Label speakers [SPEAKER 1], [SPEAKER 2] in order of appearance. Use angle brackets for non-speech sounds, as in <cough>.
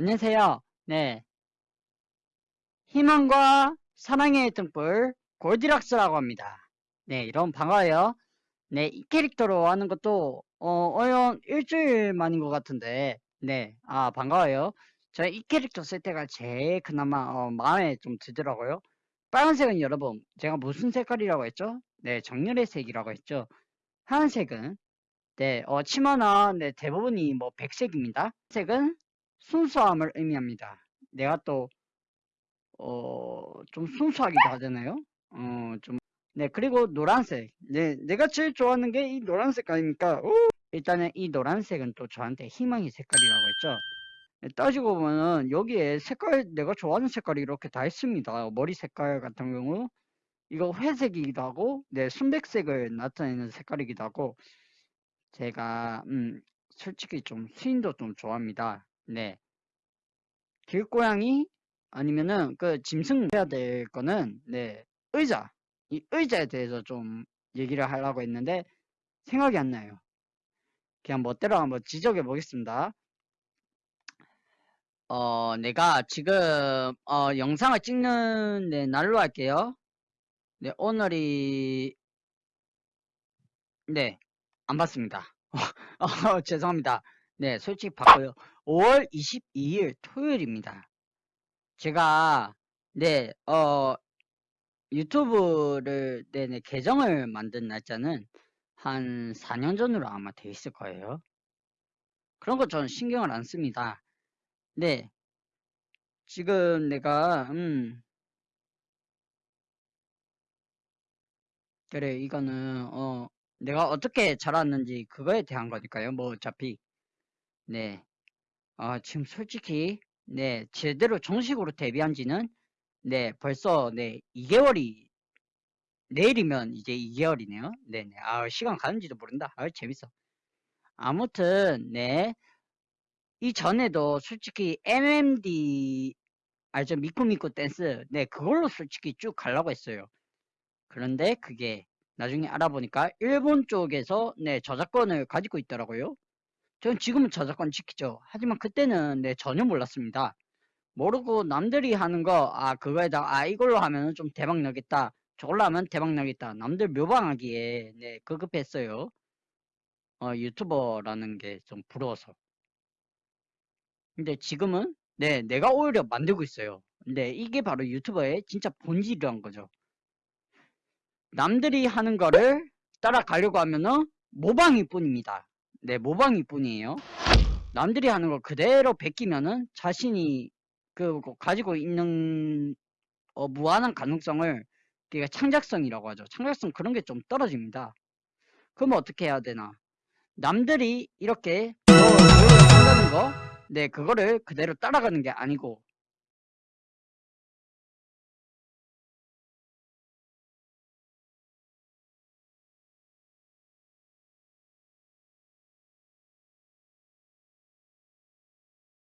[SPEAKER 1] 안녕하세요. 네. 희망과 사랑의 등불 골디락스라고 합니다. 네, 여러분 반가워요. 네, 이 캐릭터로 하는 것도 어, 어연 일주일 만인 것 같은데 네, 아 반가워요. 저 이 캐릭터 쓸 때가 제일 그나마 어, 마음에 좀 들더라고요. 빨간색은 여러분 제가 무슨 색깔이라고 했죠? 네, 정렬의 색이라고 했죠. 하얀색은 네, 어, 치마나 네, 대부분이 뭐 백색입니다. 색은 순수함을 의미합니다. 내가 또, 어, 좀 순수하기도 하잖아요. 어, 좀, 네, 그리고 노란색. 네, 내가 제일 좋아하는 게 이 노란색 아닙니까? 오! 일단은 이 노란색은 또 저한테 희망의 색깔이라고 했죠. 네, 따지고 보면은 여기에 색깔, 내가 좋아하는 색깔이 이렇게 다 있습니다. 머리 색깔 같은 경우. 이거 회색이기도 하고, 네, 순백색을 나타내는 색깔이기도 하고, 제가, 음, 솔직히 좀 스윈도 좀 좋아합니다. 네. 길고양이 아니면은 그 짐승 해야 될 거는 네 의자 이 의자에 대해서 좀 얘기를 하려고 했는데 생각이 안 나요. 그냥 멋대로 한번 지적해 보겠습니다. 어 내가 지금 어 영상을 찍는 네, 날로 할게요. 네 오늘이 네안 봤습니다. <laughs> 어, 죄송합니다. 네 솔직히 봤고요. 5월 22일 토요일입니다. 제가 네, 어 유튜브를 네네 계정을 만든 날짜는 한 4년 전으로 아마 돼 있을 거예요. 그런 거 저는 신경을 안 씁니다. 네. 지금 내가 음 그래 이거는 어 내가 어떻게 자랐는지 그거에 대한 거니까요. 뭐 어차피 네. 아, 지금 솔직히, 네, 제대로 정식으로 데뷔한 지는, 네, 벌써, 네, 2개월이, 내일이면 이제 2개월이네요. 네네. 아, 시간 가는지도 모른다. 아, 재밌어. 아무튼, 네. 이전에도 솔직히 MMD, 알죠? 미꾸미꾸 댄스. 네, 그걸로 솔직히 쭉 가려고 했어요. 그런데 그게 나중에 알아보니까 일본 쪽에서, 네, 저작권을 가지고 있더라고요. 전 지금은 저작권 지키죠. 하지만 그때는 네, 전혀 몰랐습니다. 모르고 남들이 하는 거, 아, 그거에다가, 아, 이걸로 하면 좀 대박 나겠다. 저걸로 하면 대박 나겠다. 남들 묘방하기에, 네, 급급했어요. 어, 유튜버라는 게 좀 부러워서. 근데 지금은, 네, 내가 오히려 만들고 있어요. 근데 이게 바로 유튜버의 진짜 본질이란 거죠. 남들이 하는 거를 따라가려고 하면은 모방일 뿐입니다. 네, 모방일 뿐이에요. 남들이 하는 걸 그대로 베끼면은 자신이 그 가지고 있는 어, 무한한 가능성을 그게 창작성이라고 하죠. 창작성 그런 게 좀 떨어집니다. 그럼 어떻게 해야 되나? 남들이 이렇게 뭐 한다는 거, 네, 그거를 그대로 따라가는 게 아니고